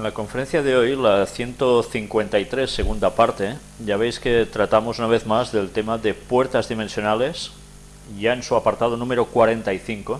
En la conferencia de hoy, la 153, segunda parte, ya veis que tratamos una vez más del tema de puertas dimensionales, ya en su apartado número 45,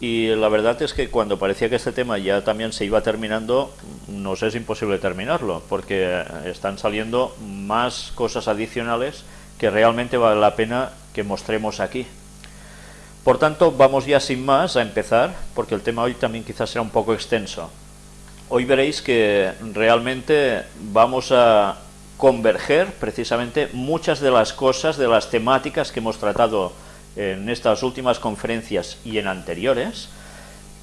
y la verdad es que cuando parecía que este tema ya también se iba terminando, nos es imposible terminarlo, porque están saliendo más cosas adicionales que realmente vale la pena que mostremos aquí. Por tanto, vamos ya sin más a empezar, porque el tema hoy también quizás será un poco extenso hoy veréis que realmente vamos a converger precisamente muchas de las cosas, de las temáticas que hemos tratado en estas últimas conferencias y en anteriores,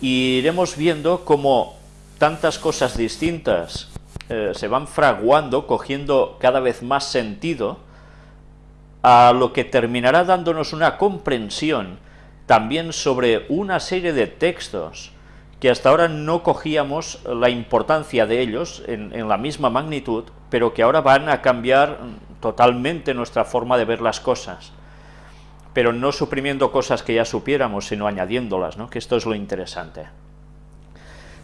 y iremos viendo cómo tantas cosas distintas eh, se van fraguando, cogiendo cada vez más sentido, a lo que terminará dándonos una comprensión también sobre una serie de textos que hasta ahora no cogíamos la importancia de ellos en, la misma magnitud, pero que ahora van a cambiar totalmente nuestra forma de ver las cosas. Pero no suprimiendo cosas que ya supiéramos, sino añadiéndolas, ¿no? que esto es lo interesante.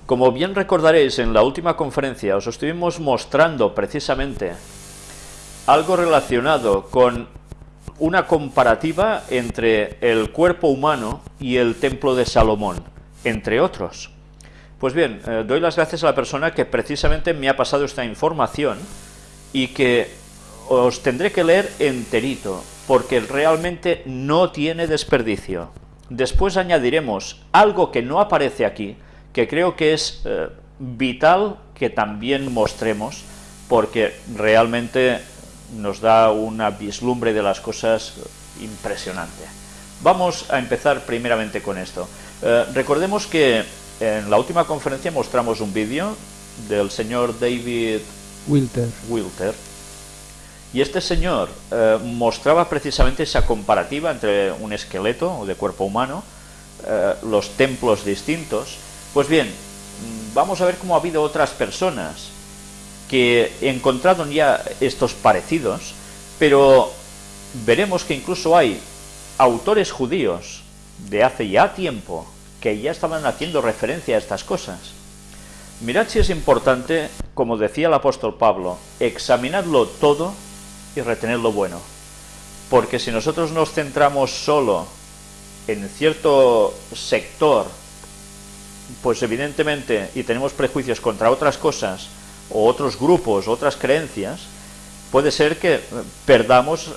Como bien recordaréis, en la última conferencia os estuvimos mostrando precisamente algo relacionado con una comparativa entre el cuerpo humano y el templo de Salomón entre otros. Pues bien, eh, doy las gracias a la persona que precisamente me ha pasado esta información y que os tendré que leer enterito, porque realmente no tiene desperdicio. Después añadiremos algo que no aparece aquí, que creo que es eh, vital que también mostremos, porque realmente nos da una vislumbre de las cosas impresionante. Vamos a empezar primeramente con esto. Eh, recordemos que en la última conferencia mostramos un vídeo del señor David Wilter. Wilter y este señor eh, mostraba precisamente esa comparativa entre un esqueleto de cuerpo humano, eh, los templos distintos. Pues bien, vamos a ver cómo ha habido otras personas que encontraron ya estos parecidos, pero veremos que incluso hay autores judíos de hace ya tiempo que ya estaban haciendo referencia a estas cosas. Mirad si es importante, como decía el apóstol Pablo, examinadlo todo y retener lo bueno. Porque si nosotros nos centramos solo en cierto sector, pues evidentemente, y tenemos prejuicios contra otras cosas, o otros grupos, otras creencias, puede ser que perdamos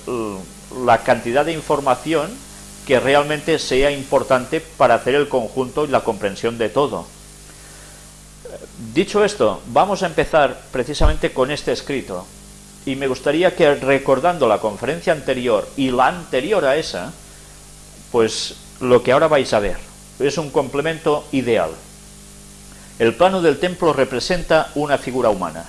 la cantidad de información que realmente sea importante para hacer el conjunto y la comprensión de todo. Dicho esto, vamos a empezar precisamente con este escrito, y me gustaría que recordando la conferencia anterior y la anterior a esa, pues lo que ahora vais a ver, es un complemento ideal. El plano del templo representa una figura humana.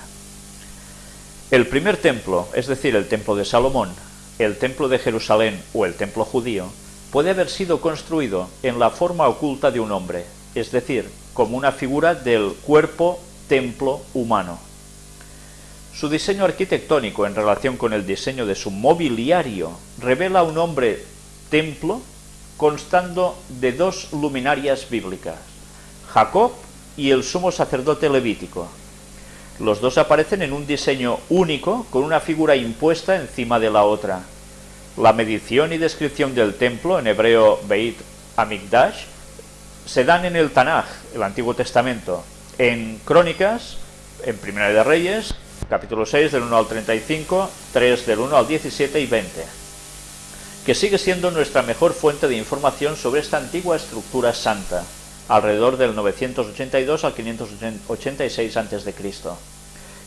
El primer templo, es decir, el templo de Salomón, el templo de Jerusalén o el templo judío, puede haber sido construido en la forma oculta de un hombre, es decir, como una figura del cuerpo-templo humano. Su diseño arquitectónico en relación con el diseño de su mobiliario revela un hombre-templo constando de dos luminarias bíblicas, Jacob y el sumo sacerdote levítico. Los dos aparecen en un diseño único con una figura impuesta encima de la otra, la medición y descripción del templo, en hebreo Beit Amigdash, se dan en el Tanaj, el Antiguo Testamento, en Crónicas, en Primera de Reyes, capítulo 6 del 1 al 35, 3 del 1 al 17 y 20, que sigue siendo nuestra mejor fuente de información sobre esta antigua estructura santa, alrededor del 982 al 586 a.C.,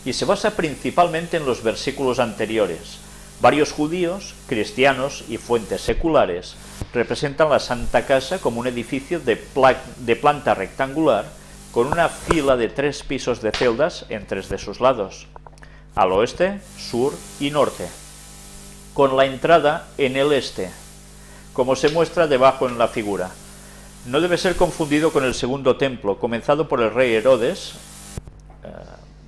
y se basa principalmente en los versículos anteriores, Varios judíos, cristianos y fuentes seculares representan la Santa Casa como un edificio de, planta rectangular con una fila de tres pisos de celdas en tres de sus lados, al oeste, sur y norte, con la entrada en el este, como se muestra debajo en la figura. No debe ser confundido con el segundo templo, comenzado por el rey Herodes, eh,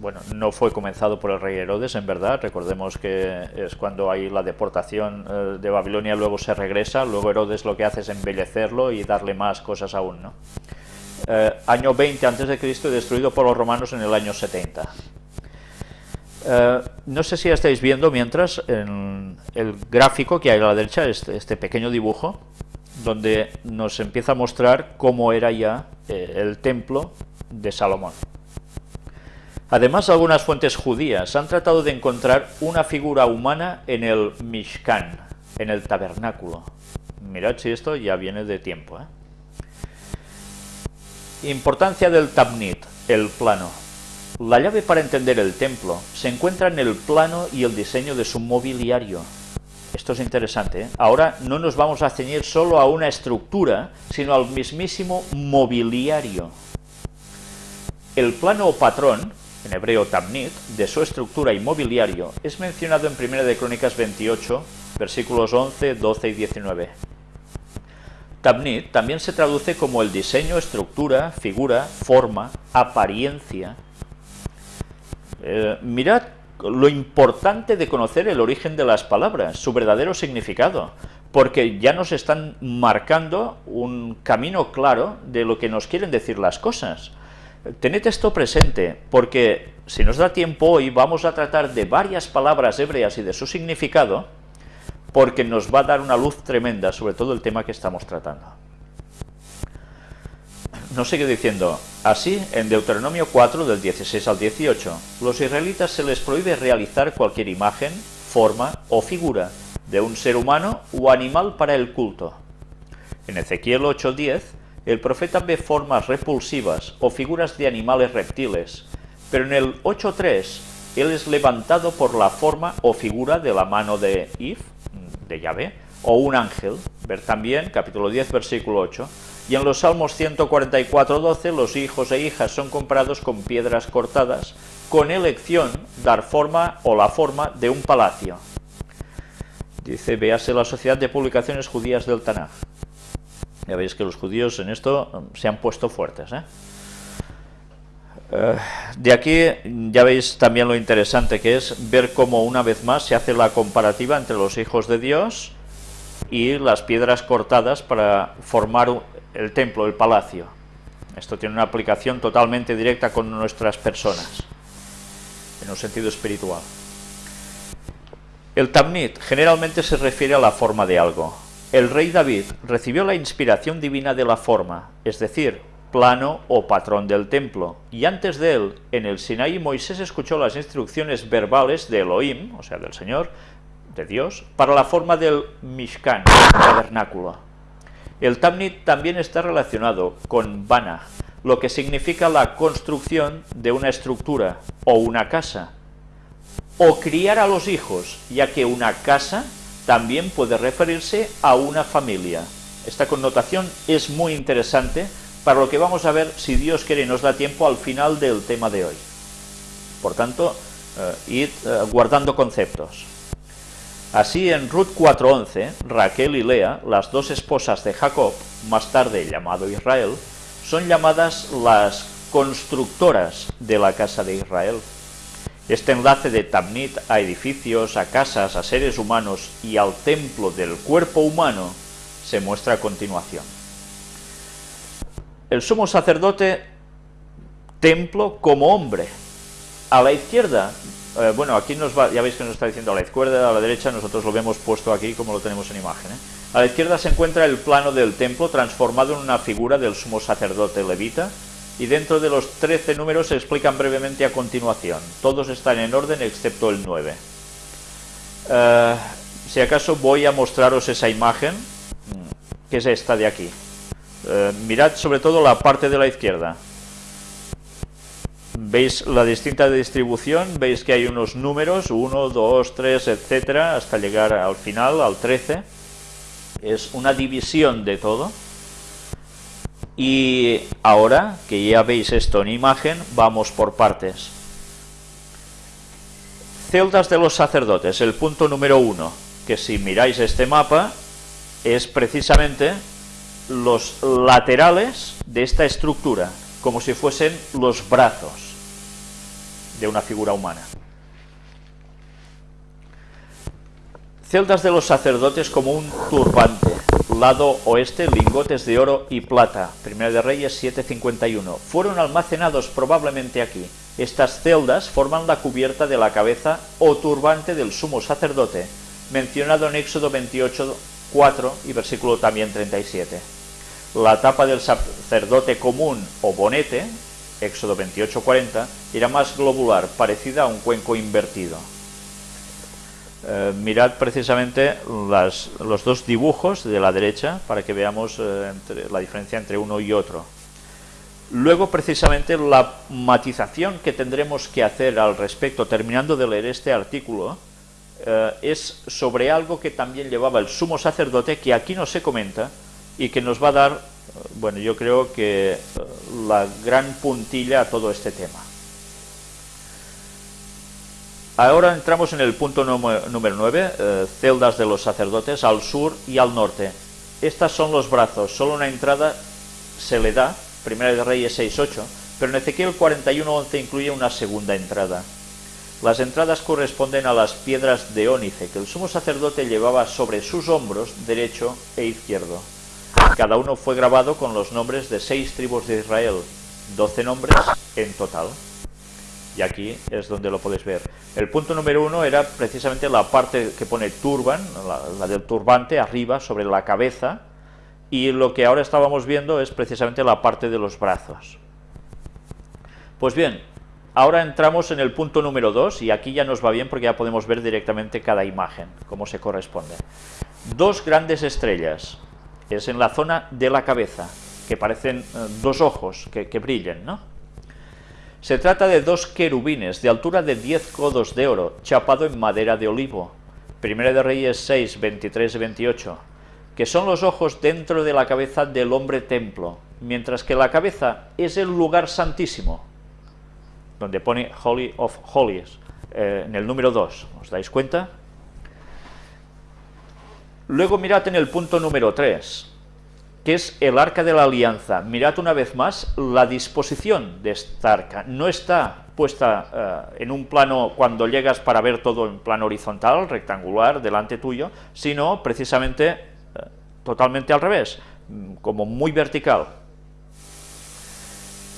bueno, no fue comenzado por el rey Herodes, en verdad, recordemos que es cuando hay la deportación eh, de Babilonia, luego se regresa, luego Herodes lo que hace es embellecerlo y darle más cosas aún, ¿no? eh, año 20 a.C. destruido por los romanos en el año 70. Eh, no sé si estáis viendo mientras en el gráfico que hay a la derecha, este, este pequeño dibujo, donde nos empieza a mostrar cómo era ya eh, el templo de Salomón. Además, algunas fuentes judías han tratado de encontrar una figura humana en el Mishkan, en el tabernáculo. Mirad si esto ya viene de tiempo. ¿eh? Importancia del Tabnit, el plano. La llave para entender el templo se encuentra en el plano y el diseño de su mobiliario. Esto es interesante. ¿eh? Ahora no nos vamos a ceñir solo a una estructura, sino al mismísimo mobiliario. El plano o patrón, en hebreo tamnit, de su estructura y mobiliario es mencionado en 1 de Crónicas 28, versículos 11, 12 y 19. Tabnit también se traduce como el diseño, estructura, figura, forma, apariencia. Eh, mirad lo importante de conocer el origen de las palabras, su verdadero significado, porque ya nos están marcando un camino claro de lo que nos quieren decir las cosas. Tened esto presente, porque si nos da tiempo hoy vamos a tratar de varias palabras hebreas y de su significado, porque nos va a dar una luz tremenda sobre todo el tema que estamos tratando. Nos sigue diciendo, así, en Deuteronomio 4, del 16 al 18, los israelitas se les prohíbe realizar cualquier imagen, forma o figura de un ser humano o animal para el culto. En Ezequiel 8.10, el profeta ve formas repulsivas o figuras de animales reptiles, pero en el 8.3, él es levantado por la forma o figura de la mano de If, de Yahvé, o un ángel, ver también capítulo 10, versículo 8, y en los Salmos 144.12 los hijos e hijas son comprados con piedras cortadas, con elección dar forma o la forma de un palacio. Dice, véase la Sociedad de Publicaciones Judías del Tanaj. Ya veis que los judíos en esto um, se han puesto fuertes. ¿eh? Eh, de aquí ya veis también lo interesante que es ver cómo una vez más se hace la comparativa entre los hijos de Dios y las piedras cortadas para formar el templo, el palacio. Esto tiene una aplicación totalmente directa con nuestras personas, en un sentido espiritual. El Tamnit generalmente se refiere a la forma de algo. El rey David recibió la inspiración divina de la forma, es decir, plano o patrón del templo, y antes de él, en el Sinaí, Moisés escuchó las instrucciones verbales de Elohim, o sea, del Señor, de Dios, para la forma del Mishkan, tabernáculo. El Tamnit también está relacionado con Bana, lo que significa la construcción de una estructura o una casa, o criar a los hijos, ya que una casa también puede referirse a una familia. Esta connotación es muy interesante para lo que vamos a ver, si Dios quiere nos da tiempo, al final del tema de hoy. Por tanto, eh, id eh, guardando conceptos. Así en Ruth 4.11, Raquel y Lea, las dos esposas de Jacob, más tarde llamado Israel, son llamadas las constructoras de la casa de Israel. Este enlace de Tamnit a edificios, a casas, a seres humanos y al templo del cuerpo humano se muestra a continuación. El sumo sacerdote, templo como hombre. A la izquierda eh, bueno, aquí nos va, ya veis que nos está diciendo a la izquierda, a la derecha, nosotros lo vemos puesto aquí como lo tenemos en imagen. ¿eh? A la izquierda se encuentra el plano del templo transformado en una figura del sumo sacerdote levita, y dentro de los 13 números se explican brevemente a continuación. Todos están en orden excepto el 9. Eh, si acaso voy a mostraros esa imagen, mm, que es esta de aquí. mirad sobre todo la parte de la izquierda veis la distinta distribución, veis que hay unos números, 1, 2, 3, etcétera, hasta llegar al final, al 13. Es una división de todo. Y ahora que ya veis esto en imagen, vamos por partes. Celdas de los sacerdotes, el punto número 1, que si miráis este mapa, es precisamente los laterales de esta estructura, como si fuesen los brazos de una figura humana. Celdas de los sacerdotes como un turbante, Lado oeste, lingotes de oro y plata. Primera de Reyes 751. Fueron almacenados probablemente aquí. Estas celdas forman la cubierta de la cabeza o turbante del sumo sacerdote, mencionado en Éxodo 28, 4 y versículo también 37. La tapa del sacerdote común o bonete, Éxodo 28, 40, era más globular, parecida a un cuenco invertido. Eh, mirad precisamente los dos dibujos de la derecha para que veamos eh, la diferencia entre uno y otro. Luego, precisamente, la matización que tendremos que hacer al respecto, terminando de leer este artículo, eh, es sobre algo que también llevaba el sumo sacerdote, que aquí no se comenta, y que nos va a dar, bueno, yo creo que la gran puntilla a todo este tema. Ahora entramos en el punto número 9, eh, celdas de los sacerdotes al sur y al norte. Estas son los brazos, solo una entrada se le da, Primera de Reyes 6.8, pero en Ezequiel 41.11 incluye una segunda entrada. Las entradas corresponden a las piedras de ónice que el sumo sacerdote llevaba sobre sus hombros derecho e izquierdo. Cada uno fue grabado con los nombres de seis tribus de Israel, doce nombres en total y aquí es donde lo podéis ver. El punto número uno era precisamente la parte que pone turban, la, del turbante arriba sobre la cabeza, y lo que ahora estábamos viendo es precisamente la parte de los brazos. Pues bien, ahora entramos en el punto número dos, y aquí ya nos va bien porque ya podemos ver directamente cada imagen, como se corresponde. Dos grandes estrellas, es en la zona de la cabeza, que parecen eh, dos ojos que, que brillan, ¿no? Se trata de dos querubines de altura de 10 codos de oro, chapado en madera de olivo. Primera de Reyes 6, 23 y 28. Que son los ojos dentro de la cabeza del hombre templo, mientras que la cabeza es el lugar santísimo, donde pone Holy of Holies, eh, en el número 2. ¿Os dais cuenta? Luego mirad en el punto número 3 que es el arca de la alianza. Mirad una vez más la disposición de esta arca. No está puesta eh, en un plano cuando llegas para ver todo en plano horizontal, rectangular, delante tuyo, sino precisamente eh, totalmente al revés, mm, como muy vertical.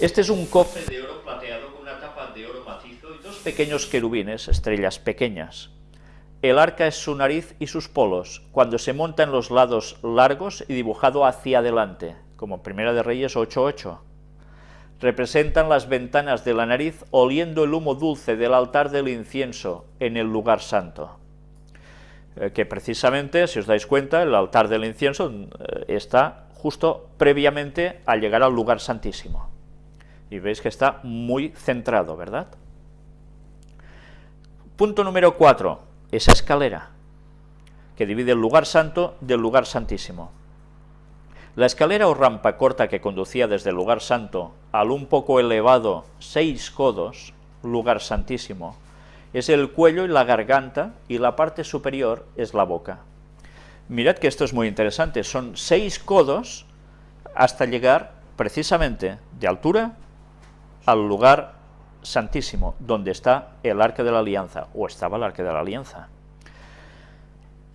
Este es un cofre de oro plateado con una tapa de oro macizo y dos pequeños querubines, estrellas pequeñas. El arca es su nariz y sus polos, cuando se monta en los lados largos y dibujado hacia adelante, como Primera de Reyes 8.8. Representan las ventanas de la nariz oliendo el humo dulce del altar del incienso en el lugar santo. Eh, que precisamente, si os dais cuenta, el altar del incienso eh, está justo previamente al llegar al lugar santísimo. Y veis que está muy centrado, ¿verdad? Punto número 4 esa escalera que divide el lugar santo del lugar santísimo. La escalera o rampa corta que conducía desde el lugar santo al un poco elevado seis codos, lugar santísimo, es el cuello y la garganta y la parte superior es la boca. Mirad que esto es muy interesante, son seis codos hasta llegar precisamente de altura al lugar Santísimo, donde está el Arca de la Alianza, o estaba el Arca de la Alianza.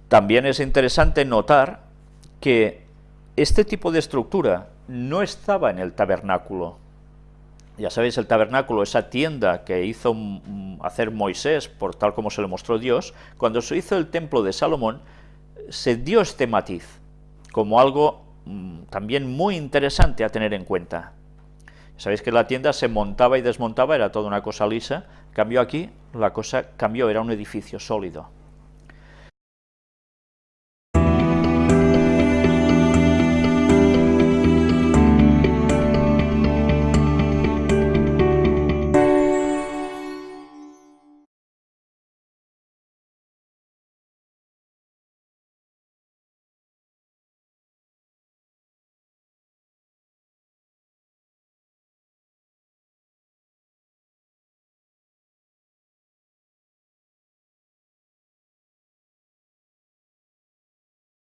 También es interesante notar que este tipo de estructura no estaba en el tabernáculo. Ya sabéis, el tabernáculo, esa tienda que hizo hacer Moisés, por tal como se lo mostró Dios, cuando se hizo el templo de Salomón, se dio este matiz, como algo también muy interesante a tener en cuenta. Sabéis que la tienda se montaba y desmontaba, era toda una cosa lisa, cambió aquí, la cosa cambió, era un edificio sólido.